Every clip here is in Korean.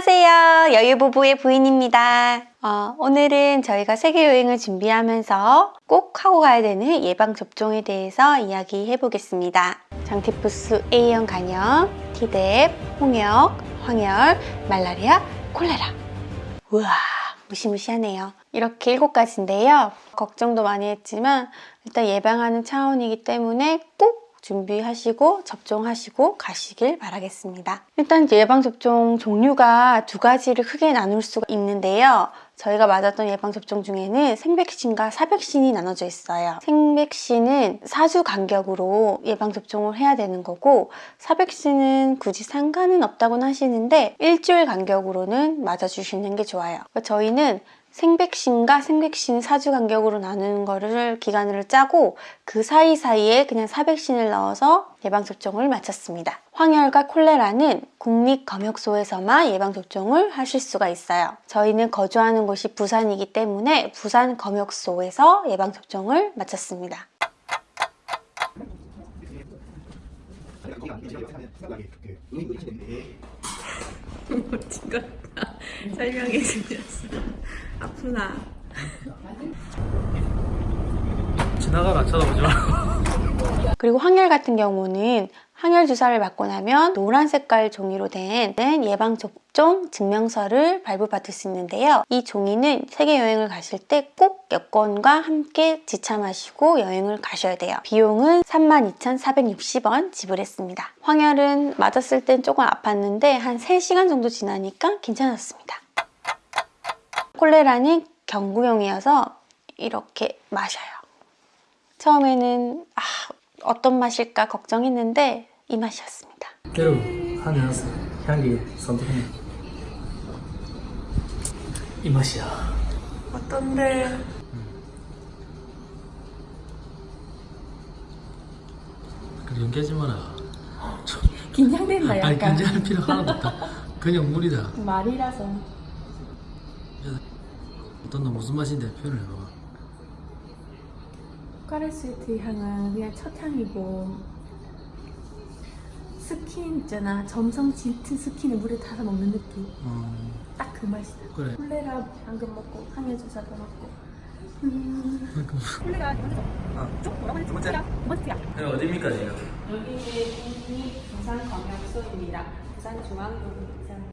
안녕하세요. 여유부부의 부인입니다. 어, 오늘은 저희가 세계여행을 준비하면서 꼭 하고 가야 되는 예방접종에 대해서 이야기해 보겠습니다. 장티푸스 A형 간염, T뎁, 홍역, 황열, 말라리아, 콜레라. 우와, 무시무시하네요. 이렇게 일곱 가지인데요. 걱정도 많이 했지만 일단 예방하는 차원이기 때문에 꼭 준비하시고 접종하시고 가시길 바라겠습니다. 일단 예방접종 종류가 두 가지를 크게 나눌 수가 있는데요. 저희가 맞았던 예방접종 중에는 생백신과 사백신이 나눠져 있어요. 생백신은 4주 간격으로 예방접종을 해야 되는 거고 사백신은 굳이 상관은 없다고는 하시는데 일주일 간격으로는 맞아주시는 게 좋아요. 저희는 생백신과 생백신 4주 간격으로 나누는 거를 기간을 짜고 그 사이사이에 그냥 사백신을 넣어서 예방접종을 마쳤습니다. 황열과 콜레라는 국립검역소에서만 예방접종을 하실 수가 있어요. 저희는 거주하는 곳이 부산이기 때문에 부산검역소에서 예방접종을 마쳤습니다. 멋진 것 같다. 설명해 주셨어. 아프나? 지나가라 쳐다보지 마. 그리고 황열 같은 경우는 항열 주사를 맞고 나면 노란 색깔 종이로 된 예방접종 증명서를 발부받을 수 있는데요. 이 종이는 세계 여행을 가실 때 꼭 여권과 함께 지참하시고 여행을 가셔야 돼요. 비용은 32,460원 지불했습니다. 황열은 맞았을 땐 조금 아팠는데 한 3시간 정도 지나니까 괜찮았습니다. 콜레라는 경구용이어서 이렇게 마셔요. 처음에는 아, 어떤 맛일까 걱정했는데 이 맛이었습니다. 여러분 하면서 향기 선택해. 이 맛이야. 어떤데? 그래 연기하지 마라. 긴장된다 아니 약간. 긴장할 필요 하나도 없다. 그냥 물이다. 말이라서. 어떤 너 무슨 맛인데 표현을 해봐. 카레스위트 향은 그냥 첫 향이고 스킨 있잖아. 점성 짙은 스킨을 물에 타서 먹는 느낌. 어딱그 맛이다. 그래. 콜레라 방금 먹고 항해 주사도 먹고. 음... 콜레라 아, 쪽 뭐라고 했지? 번째. 번째야. 여기 어디입니까 지금? 여기는 국립 부산검역소입니다. 부산중앙동 부산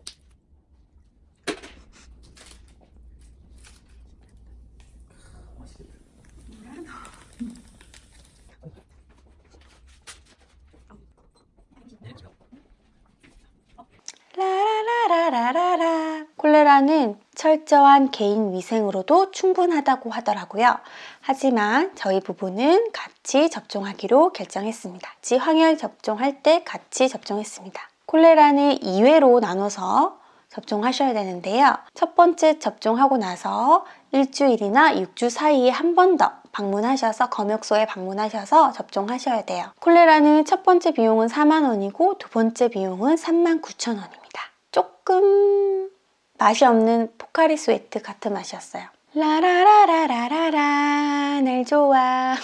라라라라라라 콜레라는 철저한 개인 위생으로도 충분하다고 하더라고요. 하지만 저희 부부는 같이 접종하기로 결정했습니다. 같이 황열 접종할 때 같이 접종했습니다. 콜레라는 2회로 나눠서 접종하셔야 되는데요. 첫 번째 접종하고 나서 일주일이나 6주 사이에 한 번 더 방문하셔서 검역소에 방문하셔서 접종하셔야 돼요. 콜레라는 첫 번째 비용은 4만 원이고 두 번째 비용은 3만 9천 원입니다. 조금 맛이 없는 포카리 스웨트 같은 맛이었어요. 라라라라라라라 날 좋아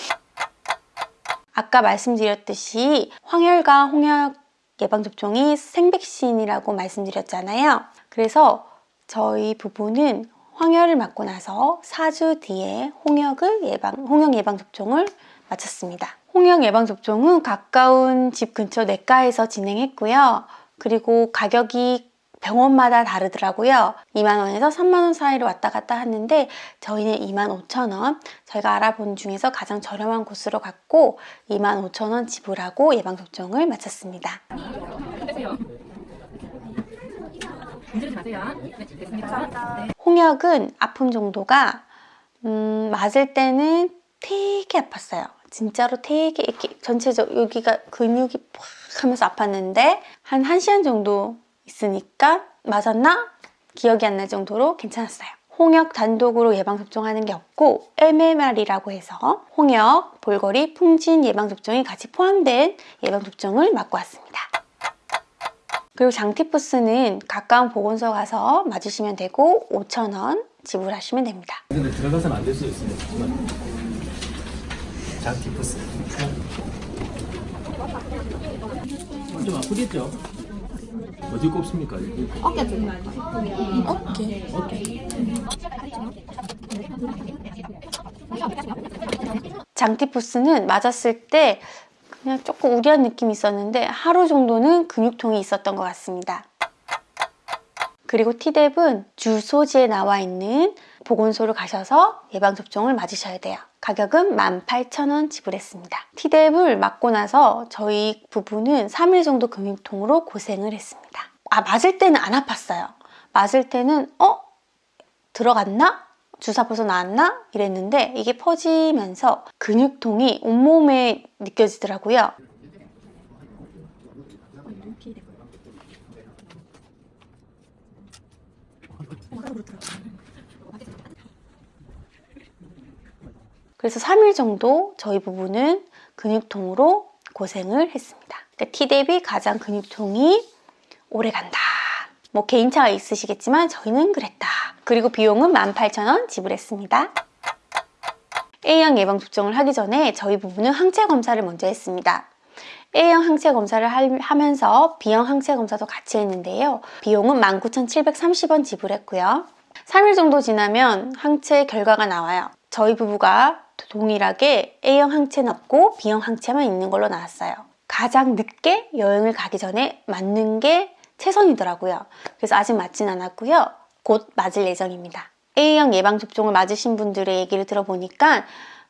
아까 말씀드렸듯이 황열과 홍역 예방접종이 생백신이라고 말씀드렸잖아요. 그래서 저희 부부는 황열을 맞고 나서 4주 뒤에 홍역을 예방, 홍역 예방접종을 마쳤습니다. 홍역 예방접종은 가까운 집 근처 내과에서 진행했고요. 그리고 가격이 병원마다 다르더라고요. 2만원에서 3만원 사이로 왔다 갔다 하는데 저희는 2만 5천원 저희가 알아본 중에서 가장 저렴한 곳으로 갔고 2만 5천원 지불하고 예방접종을 마쳤습니다. 홍역은 아픔 정도가 음, 맞을 때는 되게 아팠어요. 진짜로 되게 이렇게 전체적 여기가 근육이 팍 하면서 아팠는데 한 1시간 정도 있으니까 맞았나? 기억이 안 날 정도로 괜찮았어요. 홍역 단독으로 예방접종하는 게 없고 MMR이라고 해서 홍역, 볼거리, 풍진 예방접종이 같이 포함된 예방접종을 맞고 왔습니다. 그리고 장티푸스는 가까운 보건소 가서 맞으시면 되고 5,000원 지불하시면 됩니다. 근데 들어가서는 안 될 수 있어요. 장티푸스. 좀 아프겠죠? 어디 꼽습니까? 어깨 좀 어깨 어깨. 장티푸스는 맞았을 때 그냥 조금 우려한 느낌이 있었는데 하루 정도는 근육통이 있었던 것 같습니다. 그리고 티뎁은 주소지에 나와 있는 보건소를 가셔서 예방접종을 맞으셔야 돼요. 가격은 18,000원 지불했습니다. 티뎁을 맞고 나서 저희 부부는 3일 정도 근육통으로 고생을 했습니다. 아, 맞을 때는 안 아팠어요. 맞을 때는, 어? 들어갔나? 주사 벌써 나왔나? 이랬는데 이게 퍼지면서 근육통이 온몸에 느껴지더라고요. 그래서 3일 정도 저희 부부는 근육통으로 고생을 했습니다. 그러니까 티뎁이 가장 근육통이 오래 간다. 뭐 개인차가 있으시겠지만 저희는 그랬다. 그리고 비용은 18,000원 지불했습니다. A형 예방 접종을 하기 전에 저희 부부는 항체 검사를 먼저 했습니다. A형 항체 검사를 할- 하면서 B형 항체 검사도 같이 했는데요. 비용은 19,730원 지불했고요. 3일 정도 지나면 항체 결과가 나와요. 저희 부부가 동일하게 A형 항체는 없고 B형 항체만 있는 걸로 나왔어요. 가장 늦게 여행을 가기 전에 맞는 게 최선이더라고요. 그래서 아직 맞진 않았고요. 곧 맞을 예정입니다. A형 예방접종을 맞으신 분들의 얘기를 들어보니까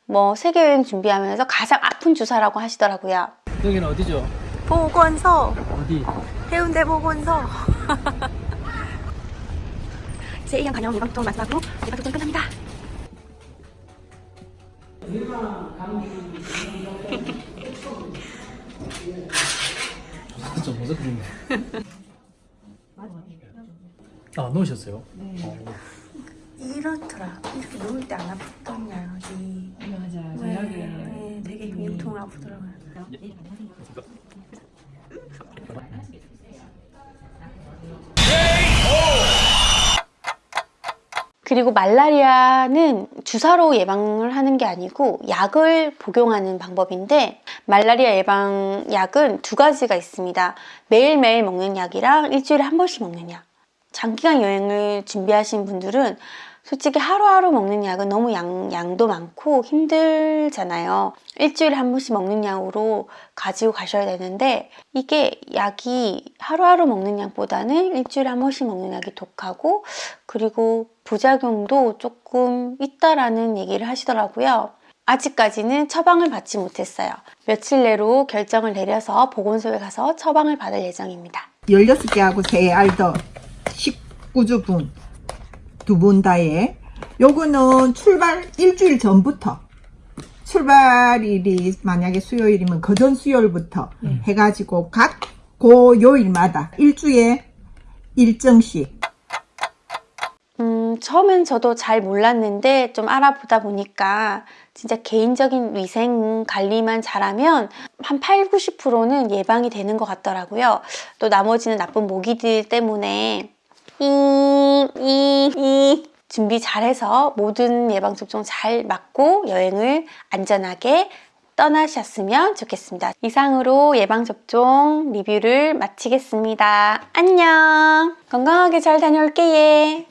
뭐 세계여행 준비하면서 가장 아픈 주사라고 하시더라고요. 여기는 어디죠? 보건소, 어디? 해운대 보건소. 제 A형 간염 예방접종 맞으라고 예방접종 끝납니다. 좀 무섭겠네. 아, 넣으셨어요? 네. 이렇더라. 이렇게 누울 때안 아팠던 약이 맞아 네, 네, 되게 근육통 아프더라고요. 그리고 말라리아는 주사로 예방을 하는 게 아니고 약을 복용하는 방법인데 말라리아 예방 약은 두 가지가 있습니다. 매일매일 먹는 약이랑 일주일에 한 번씩 먹는 약. 장기간 여행을 준비하신 분들은 솔직히 하루하루 먹는 약은 너무 양, 양도 많고 힘들잖아요. 일주일에 한 번씩 먹는 약으로 가지고 가셔야 되는데 이게 약이 하루하루 먹는 약보다는 일주일에 한 번씩 먹는 약이 독하고 그리고 부작용도 조금 있다라는 얘기를 하시더라고요. 아직까지는 처방을 받지 못했어요. 며칠 내로 결정을 내려서 보건소에 가서 처방을 받을 예정입니다. 16개하고 3알 더 19주분 두 분 다에. 요거는 출발 일주일 전부터. 출발일이 만약에 수요일이면 그 전 수요일부터 해가지고 각 고 요일마다 일주에 일정씩. 음, 처음엔 저도 잘 몰랐는데 좀 알아보다 보니까 진짜 개인적인 위생 관리만 잘하면 한 8, 90%는 예방이 되는 것 같더라고요. 또 나머지는 나쁜 모기들 때문에 이, 이, 이 준비 잘해서 모든 예방접종 잘 맞고 여행을 안전하게 떠나셨으면 좋겠습니다. 이상으로 예방접종 리뷰를 마치겠습니다. 안녕! 건강하게 잘 다녀올게, 예!